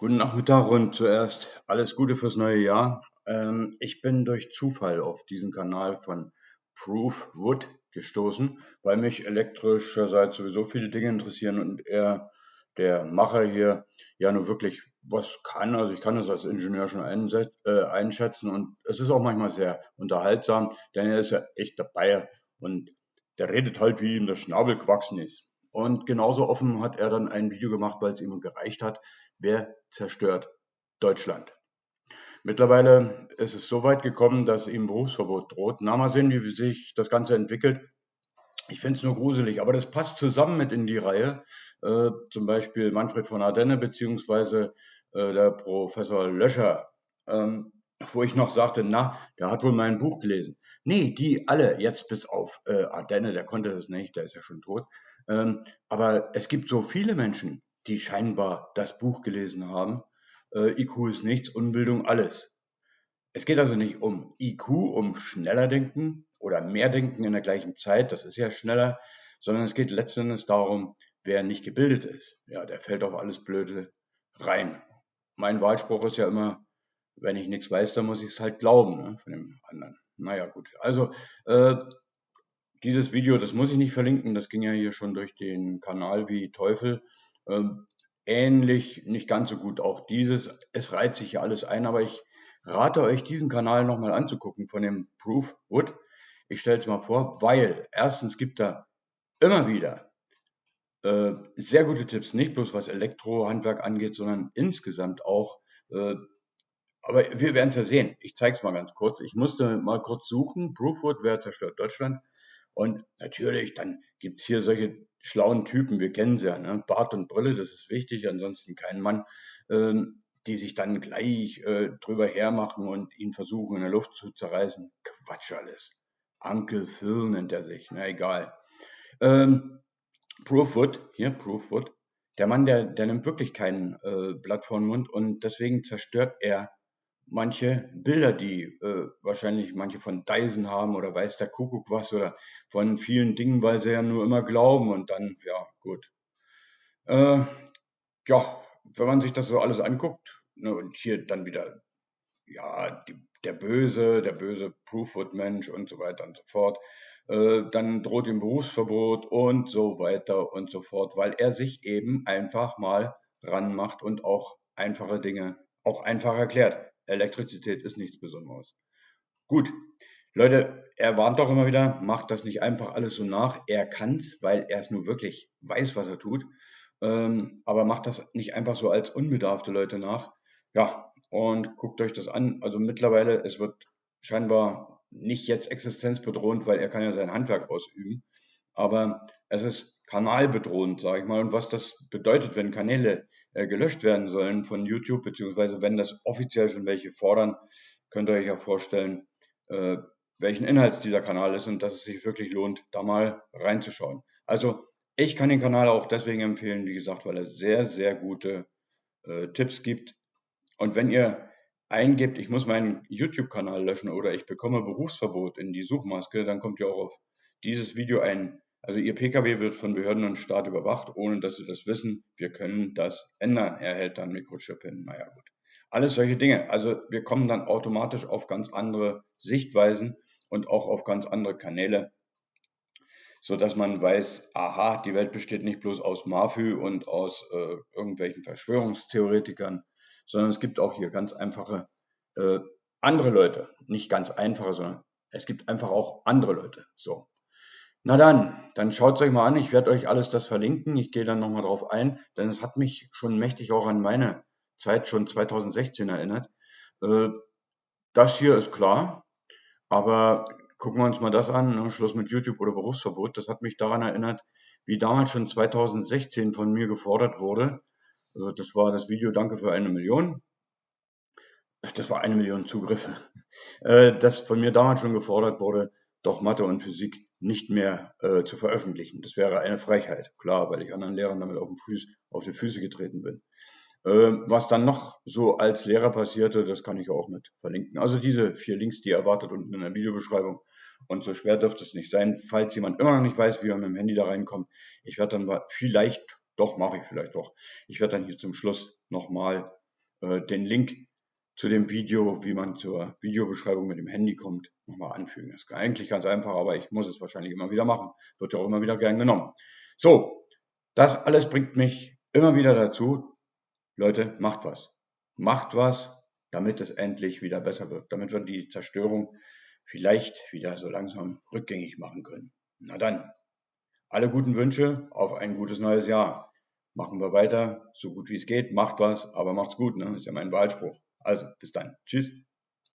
Guten Nachmittag und zuerst alles Gute fürs neue Jahr. Ähm, ich bin durch Zufall auf diesen Kanal von Proof Wood gestoßen, weil mich elektrischerseits sowieso viele Dinge interessieren und er, der Macher hier, ja nur wirklich was kann. Also ich kann es als Ingenieur schon äh, einschätzen und es ist auch manchmal sehr unterhaltsam, denn er ist ja echt dabei und der redet halt, wie ihm der Schnabel gewachsen ist. Und genauso offen hat er dann ein Video gemacht, weil es ihm gereicht hat, Wer zerstört Deutschland? Mittlerweile ist es so weit gekommen, dass ihm Berufsverbot droht. Na, mal sehen, wie sich das Ganze entwickelt. Ich finde es nur gruselig, aber das passt zusammen mit in die Reihe. Äh, zum Beispiel Manfred von Ardenne beziehungsweise äh, der Professor Löscher, ähm, wo ich noch sagte, na, der hat wohl mein Buch gelesen. Nee, die alle, jetzt bis auf äh, Ardenne, der konnte das nicht, der ist ja schon tot. Ähm, aber es gibt so viele Menschen, die scheinbar das Buch gelesen haben. Äh, IQ ist nichts, Unbildung alles. Es geht also nicht um IQ, um schneller denken oder mehr denken in der gleichen Zeit, das ist ja schneller, sondern es geht letztendlich darum, wer nicht gebildet ist. Ja, der fällt auf alles Blöde rein. Mein Wahlspruch ist ja immer, wenn ich nichts weiß, dann muss ich es halt glauben ne, von dem anderen. Naja, gut. Also, äh, dieses Video, das muss ich nicht verlinken, das ging ja hier schon durch den Kanal wie Teufel. Ähm, ähnlich, nicht ganz so gut auch dieses. Es reiht sich ja alles ein, aber ich rate euch, diesen Kanal nochmal anzugucken von dem Proof Wood. Ich stelle es mal vor, weil erstens gibt er immer wieder äh, sehr gute Tipps, nicht bloß was Elektrohandwerk angeht, sondern insgesamt auch. Äh, aber wir werden es ja sehen. Ich zeige es mal ganz kurz. Ich musste mal kurz suchen. Proofwood, wer zerstört Deutschland? Und natürlich, dann gibt es hier solche schlauen Typen, wir kennen sie ja, ne? Bart und Brille, das ist wichtig, ansonsten kein Mann, ähm, die sich dann gleich äh, drüber hermachen und ihn versuchen in der Luft zu zerreißen. Quatsch alles. Uncle Phil nennt er sich, na egal. Ähm, Proofwood, hier Proofwood, der Mann, der, der nimmt wirklich kein äh, Blatt vor den Mund und deswegen zerstört er manche Bilder, die äh, wahrscheinlich manche von Dyson haben oder weiß der Kuckuck was oder von vielen Dingen, weil sie ja nur immer glauben und dann, ja, gut. Äh, ja, wenn man sich das so alles anguckt ne, und hier dann wieder, ja, die, der Böse, der böse Proofwood-Mensch und so weiter und so fort, äh, dann droht ihm Berufsverbot und so weiter und so fort, weil er sich eben einfach mal ranmacht und auch einfache Dinge auch einfach erklärt. Elektrizität ist nichts Besonderes. Gut, Leute, er warnt doch immer wieder, macht das nicht einfach alles so nach. Er kann's, weil er es nur wirklich weiß, was er tut. Ähm, aber macht das nicht einfach so als unbedarfte Leute nach. Ja, und guckt euch das an. Also mittlerweile, es wird scheinbar nicht jetzt existenzbedrohend, weil er kann ja sein Handwerk ausüben. Aber es ist kanalbedrohend, sage ich mal. Und was das bedeutet, wenn Kanäle äh, gelöscht werden sollen von YouTube, beziehungsweise wenn das offiziell schon welche fordern, könnt ihr euch ja vorstellen, äh, welchen Inhalts dieser Kanal ist und dass es sich wirklich lohnt, da mal reinzuschauen. Also ich kann den Kanal auch deswegen empfehlen, wie gesagt, weil er sehr, sehr gute äh, Tipps gibt. Und wenn ihr eingebt, ich muss meinen YouTube-Kanal löschen oder ich bekomme Berufsverbot in die Suchmaske, dann kommt ihr auch auf dieses Video ein also Ihr Pkw wird von Behörden und Staat überwacht, ohne dass Sie das wissen. Wir können das ändern. Er hält dann Mikrochip hin. Naja, gut. Alles solche Dinge. Also wir kommen dann automatisch auf ganz andere Sichtweisen und auch auf ganz andere Kanäle, so dass man weiß, aha, die Welt besteht nicht bloß aus Mafü und aus äh, irgendwelchen Verschwörungstheoretikern, sondern es gibt auch hier ganz einfache äh, andere Leute. Nicht ganz einfache, sondern es gibt einfach auch andere Leute. So. Na dann, dann schaut es euch mal an. Ich werde euch alles das verlinken. Ich gehe dann nochmal drauf ein, denn es hat mich schon mächtig auch an meine Zeit schon 2016 erinnert. Äh, das hier ist klar, aber gucken wir uns mal das an, ne? Schluss mit YouTube oder Berufsverbot. Das hat mich daran erinnert, wie damals schon 2016 von mir gefordert wurde. Also das war das Video Danke für eine Million. Das war eine Million Zugriffe. Äh, das von mir damals schon gefordert wurde, doch Mathe und Physik nicht mehr äh, zu veröffentlichen. Das wäre eine Frechheit, klar, weil ich anderen Lehrern damit auf, den Fuß, auf die Füße getreten bin. Äh, was dann noch so als Lehrer passierte, das kann ich auch mit verlinken. Also diese vier Links, die ihr erwartet unten in der Videobeschreibung. Und so schwer dürfte es nicht sein, falls jemand immer noch nicht weiß, wie er mit dem Handy da reinkommt. Ich werde dann vielleicht, doch mache ich vielleicht doch, ich werde dann hier zum Schluss nochmal äh, den Link zu dem Video, wie man zur Videobeschreibung mit dem Handy kommt, nochmal anfügen. Das ist eigentlich ganz einfach, aber ich muss es wahrscheinlich immer wieder machen. Wird ja auch immer wieder gern genommen. So, das alles bringt mich immer wieder dazu, Leute, macht was. Macht was, damit es endlich wieder besser wird, damit wir die Zerstörung vielleicht wieder so langsam rückgängig machen können. Na dann, alle guten Wünsche auf ein gutes neues Jahr. Machen wir weiter, so gut wie es geht, macht was, aber macht's gut, ne? ist ja mein Wahlspruch. Also, bis dann. Tschüss.